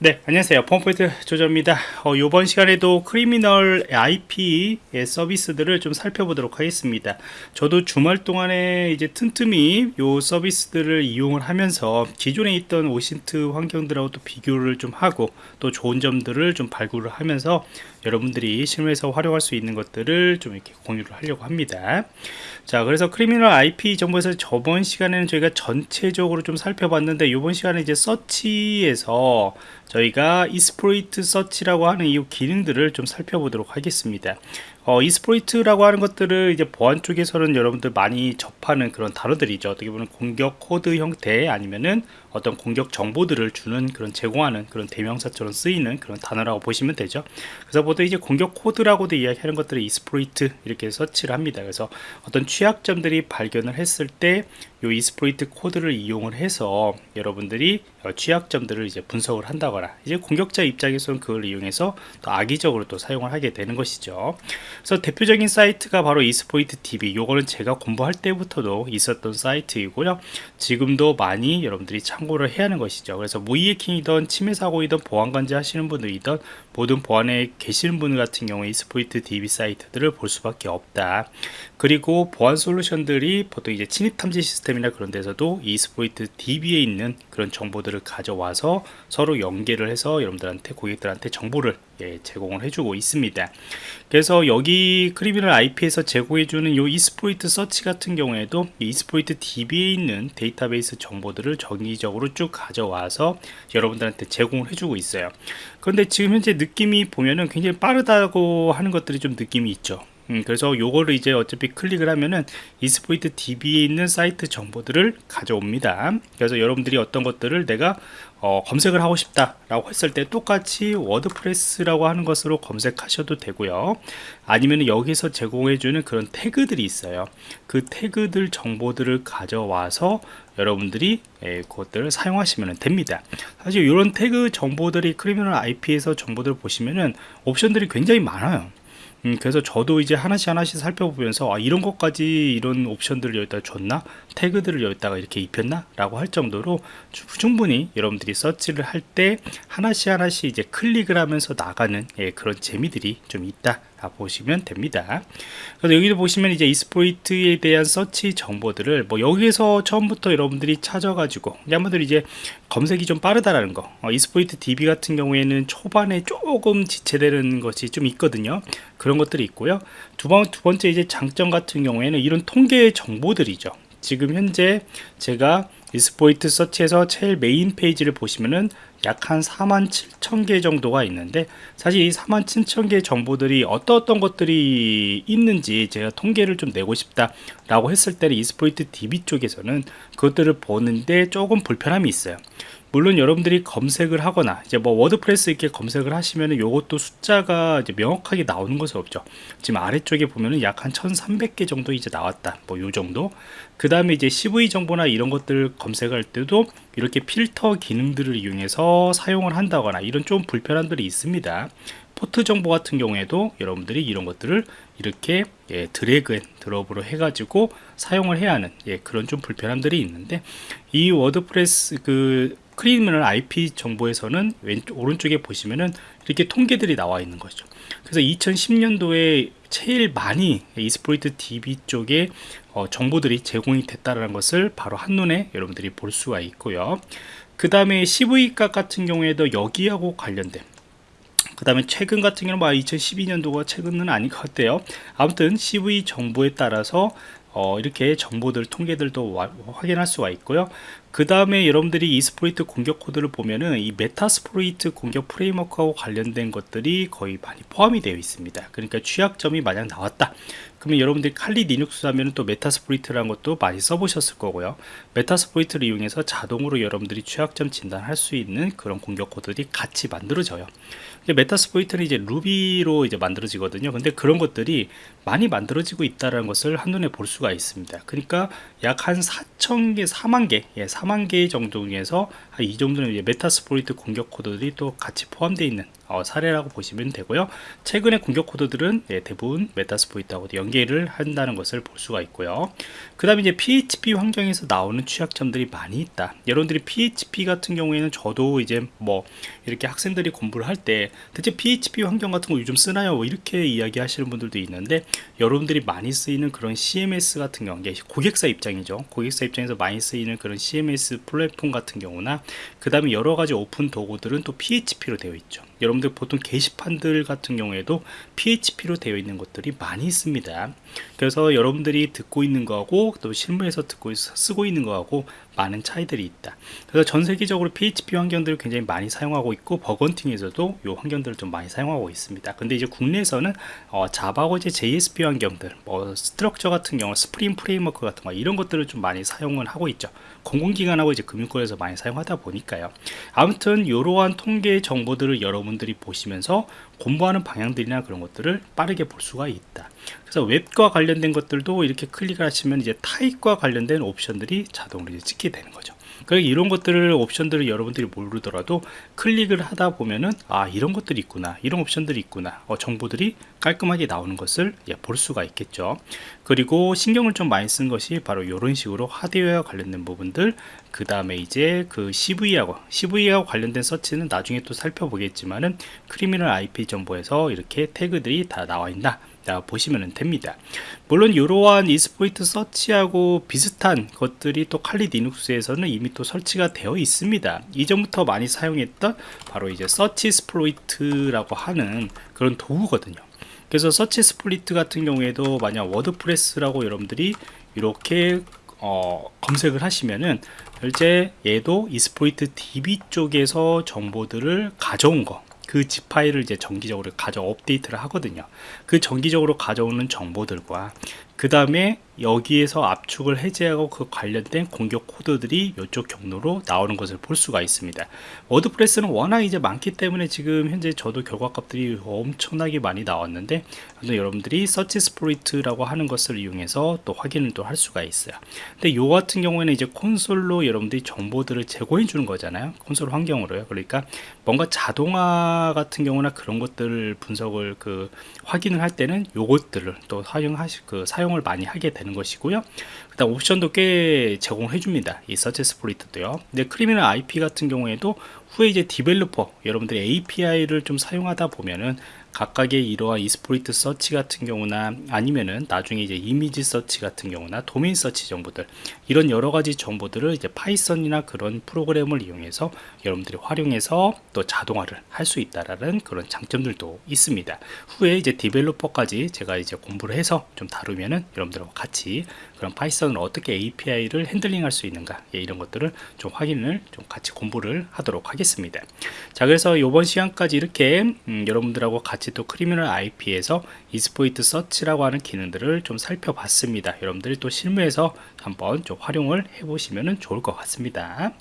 네 안녕하세요. 펌포인트 조조입니다. 어, 이번 시간에도 Criminal IP 서비스들을 좀 살펴보도록 하겠습니다. 저도 주말 동안에 이제 틈틈이 요 서비스들을 이용을 하면서 기존에 있던 OSINT 환경들하고 또 비교를 좀 하고 또 좋은 점들을 좀 발굴을 하면서 여러분들이 실무에서 활용할 수 있는 것들을 좀 이렇게 공유를 하려고 합니다. 자 그래서 Criminal IP 정보에서 저번 시간에는 저희가 전체적으로 좀 살펴봤는데 이번 시간에 이제 서치에서 저희가 exploit search라고 하는 이 기능들을 좀 살펴보도록 하겠습니다 어, exploit이라고 하는 것들을 이제 보안 쪽에서는 여러분들 많이 접하는 그런 단어들이죠. 어떻게 보면 공격 코드 형태 아니면은 어떤 공격 정보들을 주는 그런 제공하는 그런 대명사처럼 쓰이는 그런 단어라고 보시면 되죠. 그래서 보통 이제 공격 코드라고도 이야기하는 것들을 exploit 이렇게 search를 합니다. 그래서 어떤 취약점들이 발견을 했을 때이 exploit 코드를 이용을 해서 여러분들이 취약점들을 이제 분석을 한다거나 이제 공격자 입장에서는 그걸 이용해서 또 악의적으로 또 사용을 하게 되는 것이죠 그래서 대표적인 사이트가 바로 Exploit DB. 요거는 제가 공부할 때부터도 있었던 사이트이고요. 지금도 많이 여러분들이 참고를 해야 하는 것이죠. 그래서 모의해킹이든 침해 사고이든 보안 관제 하시는 분들이든 모든 보안에 계시는 분 같은 경우에 Exploit DB 사이트들을 볼 수밖에 없다. 그리고 보안 솔루션들이 보통 이제 침입 탐지 시스템이나 그런 데서도 Exploit DB에 있는 그런 정보들을 가져와서 서로 연계를 해서 여러분들한테 고객들한테 정보를 예, 제공을 해주고 있습니다. 그래서 여기 Criminal IP에서 제공해주는 이 exploit search 같은 경우에도 Exploit DB에 있는 데이터베이스 정보들을 정기적으로 쭉 가져와서 여러분들한테 제공을 해주고 있어요. 그런데 지금 현재 느낌이 보면은 굉장히 빠르다고 하는 것들이 좀 느낌이 있죠. 음, 그래서 요거를 이제 어차피 클릭을 하면은 Exploit DB에 있는 사이트 정보들을 가져옵니다. 그래서 여러분들이 어떤 것들을 내가 어, 검색을 하고 싶다 라고 했을 때 똑같이 WordPress라고 하는 것으로 검색하셔도 되고요. 아니면 여기서 제공해주는 그런 태그들이 있어요. 그 태그들 정보들을 가져와서 여러분들이 예, 그것들을 사용하시면 됩니다. 사실 이런 태그 정보들이 크리미널 IP에서 정보들을 보시면은 옵션들이 굉장히 많아요 음, 그래서 저도 이제 하나씩 하나씩 살펴보면서 아, 이런 것까지 이런 옵션들을 여기다 줬나? 태그들을 여기다가 이렇게 입혔나 라고 할 정도로 충분히 여러분들이 서치를 할 때 하나씩 하나씩 이제 클릭을 하면서 나가는 예, 그런 재미들이 좀 있다 보시면 됩니다. 그래서 여기도 보시면 이제 이스포이트에 대한 서치 정보들을 뭐 여기에서 처음부터 여러분들이 찾아가지고 여러분들이 이제 검색이 좀 빠르다라는 거 어, 이스포이트 DB 같은 경우에는 초반에 조금 지체되는 것이 좀 있거든요. 그런 것들이 있고요. 두, 번, 두 번째 이제 장점 같은 경우에는 이런 통계 정보들이죠. 지금 현재 제가 이스포이트 서치에서 제일 메인 페이지를 보시면은 약 한 4만 7천 개 정도가 있는데 사실 이 4만 7천 개 정보들이 어떤 어떤 것들이 있는지 제가 통계를 좀 내고 싶다 라고 했을 때는 Exploit DB 쪽에서는 그것들을 보는데 조금 불편함이 있어요 물론 여러분들이 검색을 하거나 이제 뭐 WordPress 이렇게 검색을 하시면은 요것도 숫자가 이제 명확하게 나오는 것은 없죠. 지금 아래쪽에 보면은 약 한 1300개 정도 이제 나왔다. 뭐 요 정도. 그 다음에 이제 CVE 정보나 이런 것들 검색할 때도 이렇게 필터 기능들을 이용해서 사용을 한다거나 이런 좀 불편함들이 있습니다. 포트 정보 같은 경우에도 여러분들이 이런 것들을 이렇게 예, drag and drop으로 해가지고 사용을 해야 하는 예, 그런 좀 불편함들이 있는데 이 WordPress 그 Criminal IP 정보에서는 왼쪽 오른쪽에 보시면은 이렇게 통계들이 나와 있는 거죠. 그래서 2010년도에 제일 많이 Exploit DB 쪽에 어, 정보들이 제공이 됐다는 것을 바로 한눈에 여러분들이 볼 수가 있고요. 그 다음에 CVE값 같은 경우에도 여기하고 관련된 그 다음에 최근 같은 경우는 뭐 2012년도가 최근은 아닌 것 같아요. 아무튼 CVE 정보에 따라서 어, 이렇게 정보들 통계들도 와, 확인할 수가 있고요 그 다음에 여러분들이 exploit 공격 코드를 보면은 이 Metasploit 공격 framework하고 관련된 것들이 거의 많이 포함이 되어 있습니다. 그러니까 취약점이 만약 나왔다. 그러면 여러분들이 Kali Linux 하면 또 Metasploit이라는 것도 많이 써보셨을 거고요. Metasploit을 이용해서 자동으로 여러분들이 취약점 진단할 수 있는 그런 공격 코드들이 같이 만들어져요. Metasploit는 이제 Ruby로 이제 만들어지거든요. 근데 그런 것들이 많이 만들어지고 있다는 것을 한눈에 볼 수가 있습니다. 그러니까 약 한 4천개 4만개 예, 4만 개 정도 중에서 한이 정도는 Metasploit 공격 코드들이 또 같이 포함되어 있는 어, 사례라고 보시면 되고요. 최근의 공격 코드들은 예, 대부분 메타스포이트하고 연계를 한다는 것을 볼 수가 있고요. 그 다음에 이제 PHP 환경에서 나오는 취약점들이 많이 있다. 여러분들이 PHP 같은 경우에는 저도 이제 뭐 이렇게 학생들이 공부를 할 때 대체 PHP 환경 같은 거 요즘 쓰나요? 뭐 이렇게 이야기 하시는 분들도 있는데 여러분들이 많이 쓰이는 그런 CMS 같은 경우 고객사 입장이죠. 고객사 입장에서 많이 쓰이는 그런 CMS 플랫폼 같은 경우나 그 다음에 여러 가지 오픈 도구들은 또 PHP로 되어 있죠. 여러분들 보통 게시판들 같은 경우에도 PHP로 되어 있는 것들이 많이 있습니다. 그래서 여러분들이 듣고 있는 거하고 또 실무에서 듣고 있, 쓰고 있는 거하고 많은 차이들이 있다. 그래서 전 세계적으로 PHP 환경들을 굉장히 많이 사용하고 있고 bug hunting에서도 이 환경들을 좀 많이 사용하고 있습니다. 근데 이제 국내에서는 어, Java고 이제 JSP 환경들, 뭐 Struts 같은 경우, Spring Framework 같은 거 이런 것들을 좀 많이 사용을 하고 있죠. 공공기관하고 이제 금융권에서 많이 사용하다 보니까요. 아무튼 이러한 통계 정보들을 여러분 들이 보시면서 공부하는 방향들이나 그런 것들을 빠르게 볼 수가 있다. 그래서 웹과 관련된 것들도 이렇게 클릭을 하시면 이제 타입과 관련된 옵션들이 자동으로 이제 찍게 되는 거죠. 그러니까 이런 것들을 옵션들을 여러분들이 모르더라도 클릭을 하다 보면은 아 이런 것들이 있구나 이런 옵션들이 있구나 어, 정보들이 깔끔하게 나오는 것을 예, 볼 수가 있겠죠. 그리고 신경을 좀 많이 쓴 것이 바로 이런 식으로 하드웨어와 관련된 부분들 그 다음에 이제 그 CV하고 CV하고 관련된 서치는 나중에 또 살펴보겠지만은 Criminal IP 정보에서 이렇게 태그들이 다 나와 있나 보시면 됩니다. 물론 이러한 exploit search하고 비슷한 것들이 또 칼리 리눅스에서는 이미 또 설치가 되어 있습니다. 이전부터 많이 사용했던 바로 이제 SearchSploit라고 하는 그런 도구거든요 그래서 SearchSploit 같은 경우에도 만약 WordPress라고 여러분들이 이렇게 어, 검색을 하시면은 실제 얘도 Exploit DB 쪽에서 정보들을 가져온 거 그 zip 파일을 이제 정기적으로 가져 업데이트를 하거든요. 그 정기적으로 가져오는 정보들과 그 다음에 여기에서 압축을 해제하고 그 관련된 공격 코드들이 이쪽 경로로 나오는 것을 볼 수가 있습니다. WordPress는 워낙 이제 많기 때문에 지금 현재 저도 결과값들이 엄청나게 많이 나왔는데 여러분들이 SearchSploit라고 하는 것을 이용해서 또 확인을 또 할 수가 있어요. 근데 요 같은 경우에는 이제 콘솔로 여러분들이 정보들을 제공해 주는 거잖아요. 콘솔 환경으로요. 그러니까 뭔가 자동화 같은 경우나 그런 것들 분석을 그 확인을 할 때는 요것들을 또 사용하실 그 사용 을 많이 하게 되는 것이고요. 그다음 옵션도 꽤 제공해 줍니다. 이 SearchSploit도요. 근데 Criminal IP 같은 경우에도 후에 이제 developer 여러분들이 API를 좀 사용하다 보면은 각각의 이러한 exploit search 같은 경우나 아니면은 나중에 이제 image search 같은 경우나 domain search 정보들 이런 여러 가지 정보들을 이제 Python이나 그런 프로그램을 이용해서 여러분들이 활용해서 또 자동화를 할 수 있다라는 그런 장점들도 있습니다. 후에 이제 developer까지 제가 이제 공부를 해서 좀 다루면은 여러분들하고 같이 그런 Python을 어떻게 API를 handling할 수 있는가 예, 이런 것들을 좀 확인을 좀 같이 공부를 하도록 하겠습니다. 자 그래서 이번 시간까지 이렇게 음, 여러분들하고 같이 또 크리미널 IP에서 이스포이트 서치라고 하는 기능들을 좀 살펴봤습니다. 여러분들이 또 실무에서 한번 좀 활용을 해보시면 좋을 것 같습니다.